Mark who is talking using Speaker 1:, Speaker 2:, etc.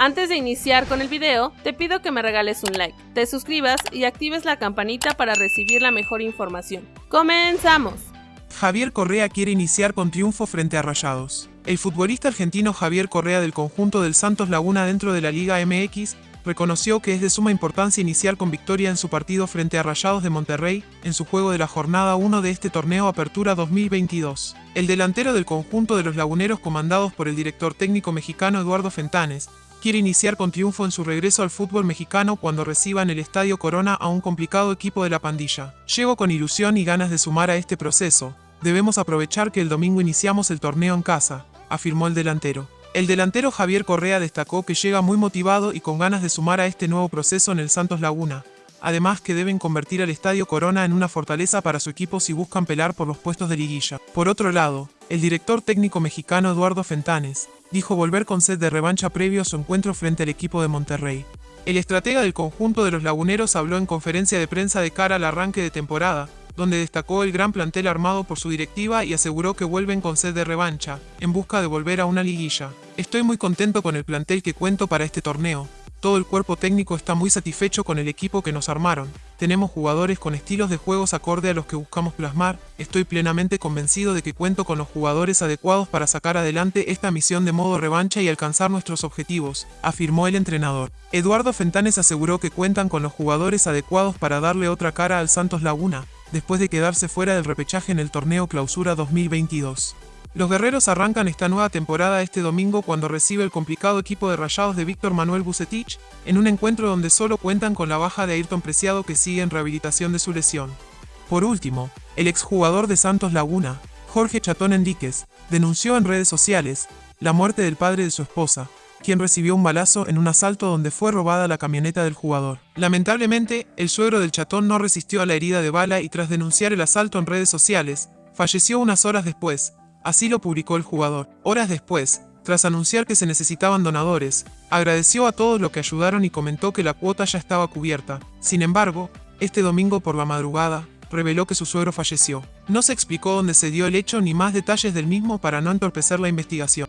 Speaker 1: Antes de iniciar con el video, te pido que me regales un like, te suscribas y actives la campanita para recibir la mejor información. ¡Comenzamos!
Speaker 2: Javier Correa quiere iniciar con triunfo frente a Rayados. El futbolista argentino Javier Correa del conjunto del Santos Laguna dentro de la Liga MX reconoció que es de suma importancia iniciar con victoria en su partido frente a Rayados de Monterrey, en su juego de la jornada 1 de este torneo Apertura 2022. El delantero del conjunto de los laguneros comandados por el director técnico mexicano Eduardo Fentanes, quiere iniciar con triunfo en su regreso al fútbol mexicano cuando reciba en el Estadio Corona a un complicado equipo de la pandilla. Llego con ilusión y ganas de sumar a este proceso. Debemos aprovechar que el domingo iniciamos el torneo en casa, afirmó el delantero. El delantero Javier Correa destacó que llega muy motivado y con ganas de sumar a este nuevo proceso en el Santos Laguna. Además que deben convertir al Estadio Corona en una fortaleza para su equipo si buscan pelar por los puestos de liguilla. Por otro lado, el director técnico mexicano Eduardo Fentanes dijo volver con sed de revancha previo a su encuentro frente al equipo de Monterrey. El estratega del conjunto de los laguneros habló en conferencia de prensa de cara al arranque de temporada, donde destacó el gran plantel armado por su directiva y aseguró que vuelven con sed de revancha, en busca de volver a una liguilla. Estoy muy contento con el plantel que cuento para este torneo. Todo el cuerpo técnico está muy satisfecho con el equipo que nos armaron. Tenemos jugadores con estilos de juegos acorde a los que buscamos plasmar. Estoy plenamente convencido de que cuento con los jugadores adecuados para sacar adelante esta misión de modo revancha y alcanzar nuestros objetivos, afirmó el entrenador. Eduardo Fentanes aseguró que cuentan con los jugadores adecuados para darle otra cara al Santos Laguna, después de quedarse fuera del repechaje en el torneo Clausura 2022. Los guerreros arrancan esta nueva temporada este domingo cuando recibe el complicado equipo de rayados de Víctor Manuel Bucetich, en un encuentro donde solo cuentan con la baja de Ayrton Preciado que sigue en rehabilitación de su lesión. Por último, el exjugador de Santos Laguna, Jorge Chatón Enríquez, denunció en redes sociales la muerte del padre de su esposa, quien recibió un balazo en un asalto donde fue robada la camioneta del jugador. Lamentablemente, el suegro del chatón no resistió a la herida de bala y tras denunciar el asalto en redes sociales, falleció unas horas después, así lo publicó el jugador. Horas después, tras anunciar que se necesitaban donadores, agradeció a todos los que ayudaron y comentó que la cuota ya estaba cubierta. Sin embargo, este domingo por la madrugada, reveló que su suegro falleció. No se explicó dónde se dio el hecho ni más detalles del mismo para no entorpecer la investigación.